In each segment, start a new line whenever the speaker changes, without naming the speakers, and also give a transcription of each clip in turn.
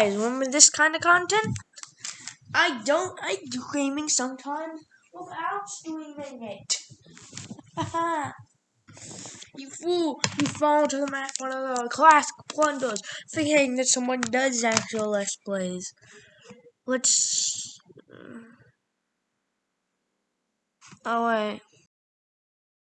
guys remember this kind of content? I don't. I do gaming sometimes without streaming it. You fool! You fall to the mat one of the classic blunders, thinking that someone does actual let's plays. Let's. Oh wait.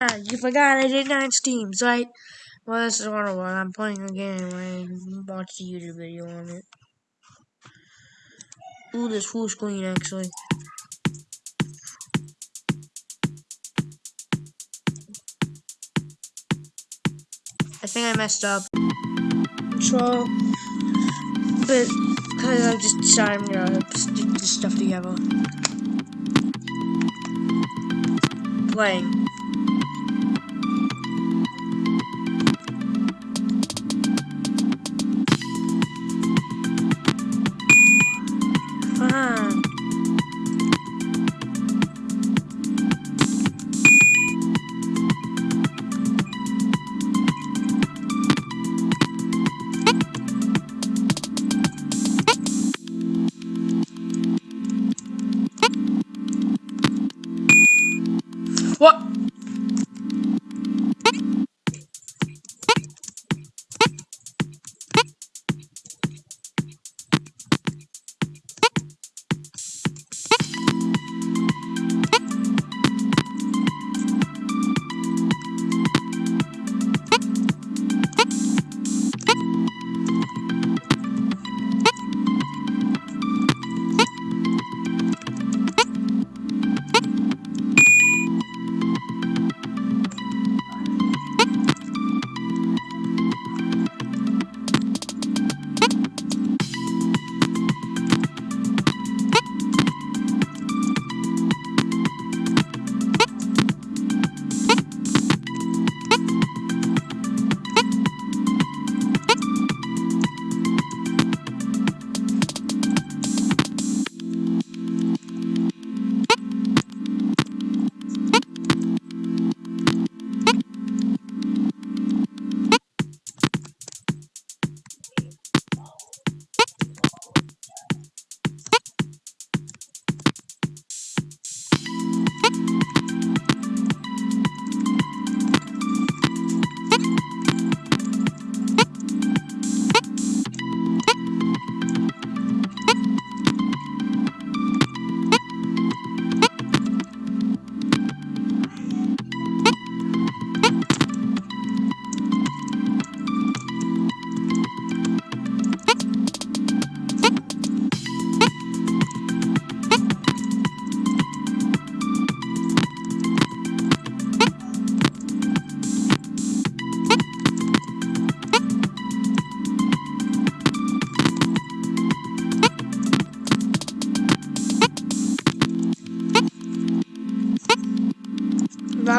Ah, you forgot I did nine steams, right? Well, this is one of I'm playing a game and watch a YouTube video on it. Ooh, this full screen actually. I think I messed up. Control. But, because I'm just decided I'm gonna stick this stuff together. Playing. Let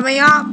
me up.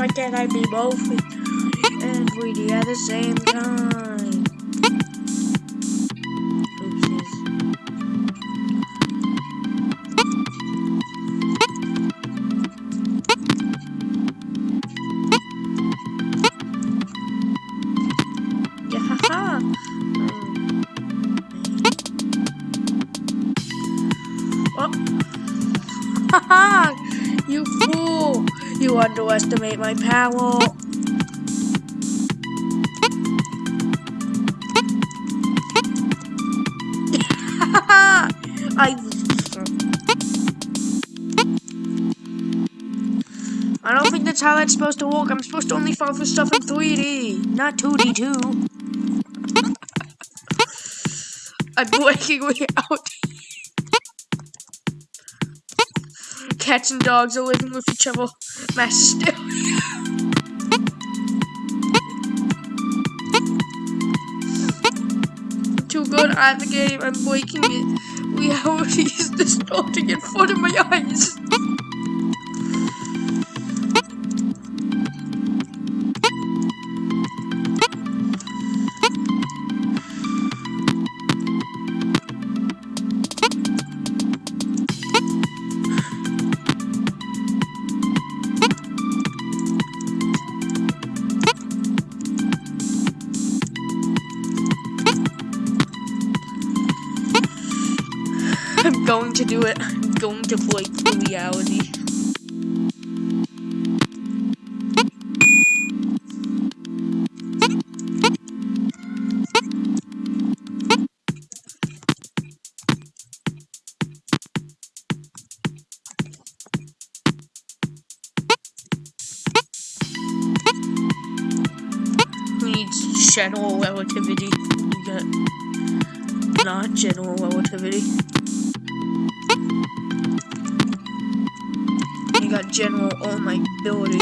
why can't I be both and greedy at the same time? Oopsies. Yeah, haha. Um, oh. Haha! you fool! You underestimate my power! I I don't think that's how that's supposed to work. I'm supposed to only fall for stuff in 3D, not 2D too. I'm breaking way out. Cats and dogs are living with each other. Mass hysteria. Too good at the game. I'm breaking it. Reality is distorting in front of my eyes. Do it. I'm going to the reality. General relativity? Not general relativity. General all my ability.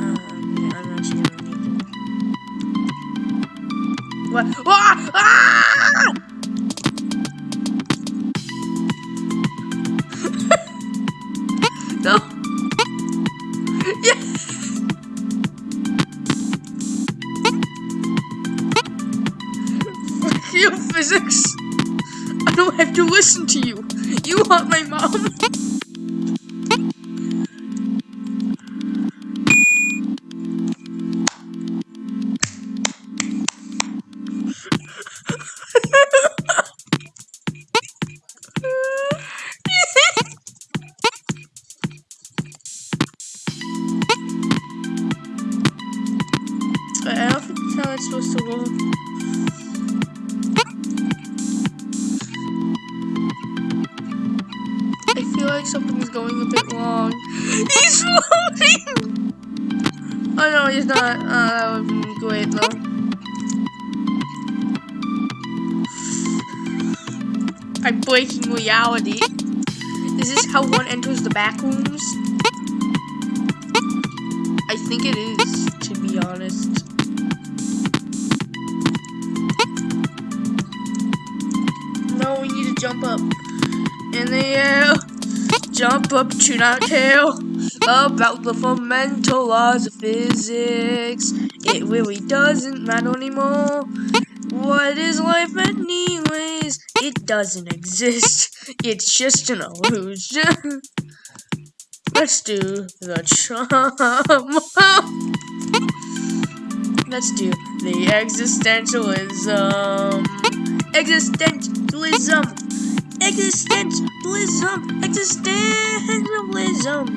Um, yeah, I'm not sure. What? Ah! Ah! no. Yeah. Fuck you, physics. Don't have to listen to you. You want my mom? I don't think that's how it's supposed to work. Like something's going a bit wrong. He's floating! Oh no, he's not. Uh, that would be great though. I'm breaking reality. Is this how one enters the back rooms? I think it is, to be honest. No, we need to jump up. In the air. Jump up, tune out tail. About the fundamental laws of physics. It really doesn't matter anymore. What is life anyways? It doesn't exist. It's just an illusion. Let's do the charm. Let's do the existentialism. Existentialism. Existentialism. Existentialism.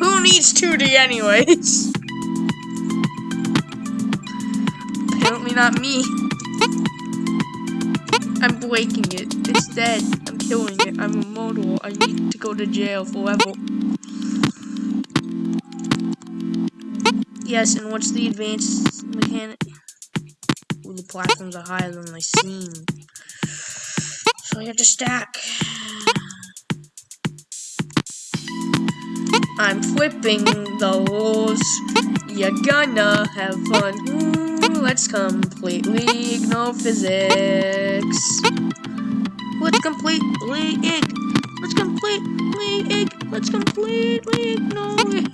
Who needs 2D anyways? Not me. I'm breaking it. It's dead. I'm killing it. I'm immortal. I need to go to jail forever. Yes, and what's the advanced mechanic? Ooh, the platforms are higher than they seem. So I have to stack. I'm flipping the rules. You're gonna have fun. Let's completely ignore physics. Let's completely ig. Let's completely ig. Let's completely ignore it.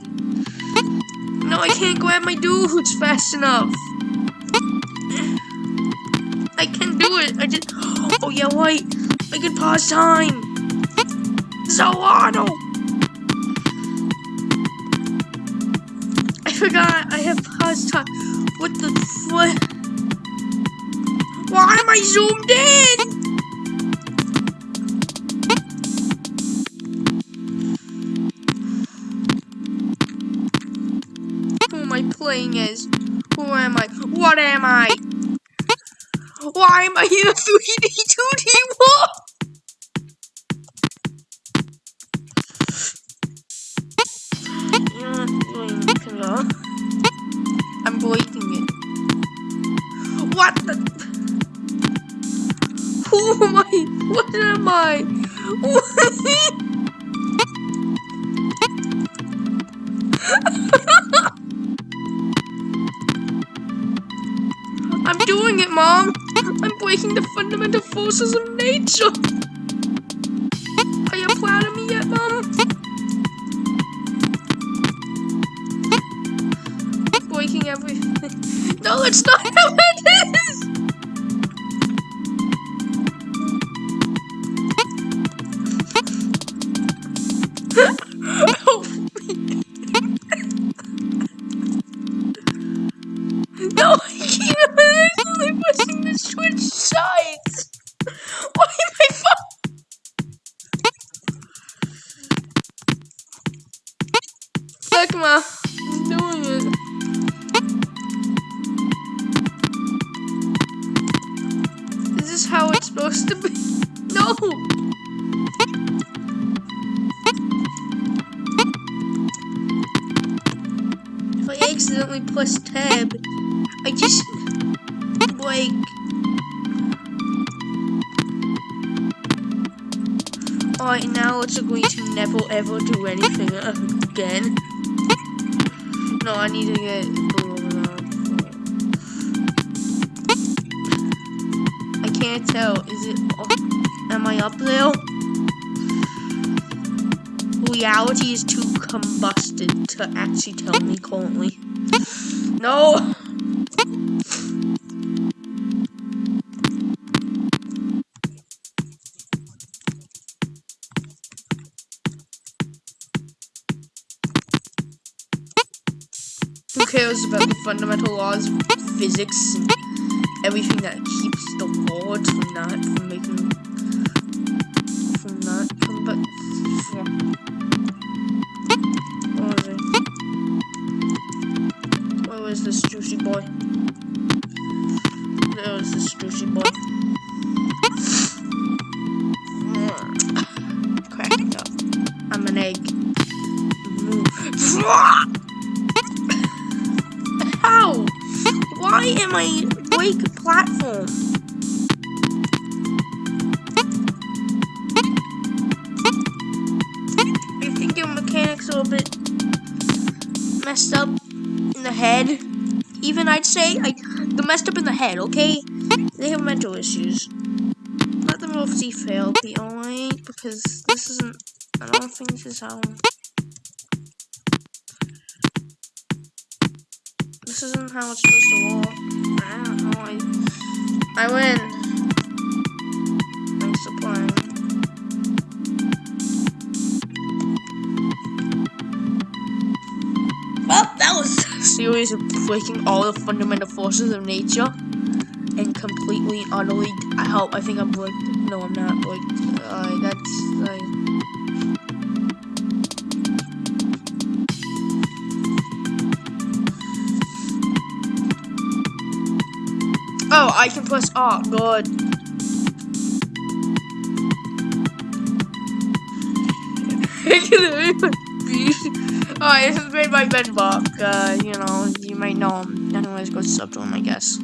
No, I can't grab my dudes fast enough. I can do it. I did. Oh yeah, wait. I can pause time. Zoano. I forgot. I have pause time. What the what? Why am I zoomed in? Who am I playing as? Who am I? What am I? Why am I in a 3D 2D war? I? I'm doing it, Mom. I'm breaking the fundamental forces of nature. Are you proud of me yet, Mom? breaking everything. No, it's not no, I. I'm actually pushing the switch sides. Why am I Ma. I'm doing it. Is this is how it's supposed to be? No! Accidentally press tab, I just like Alright, now it's going to never ever do anything again. No, I need to get I can't tell. Is it up? Am I up there? Reality is too combusted to actually tell me currently. No! Who cares about the fundamental laws of physics and everything that keeps the world from not from making from not but what Where this juicy boy? There was this juicy boy. Cracking up. I'm an egg. How? Why am I break platform? I think your mechanics are a bit messed up head. Even I'd say like the messed up in the head, okay? They have mental issues. Let them both see fail, be alright, because this isn't I don't think this is how This isn't how it's supposed to work. I don't know. I, I win. Thanks for playing. Series of breaking all the fundamental forces of nature and completely, utterly. I hope. I think I'm like. No, I'm not. Like, uh, that's like. Oh, I can press R. Good. This is made by Bedrock. Uh, you know, you might know him. Anyways, go sub to him, I guess.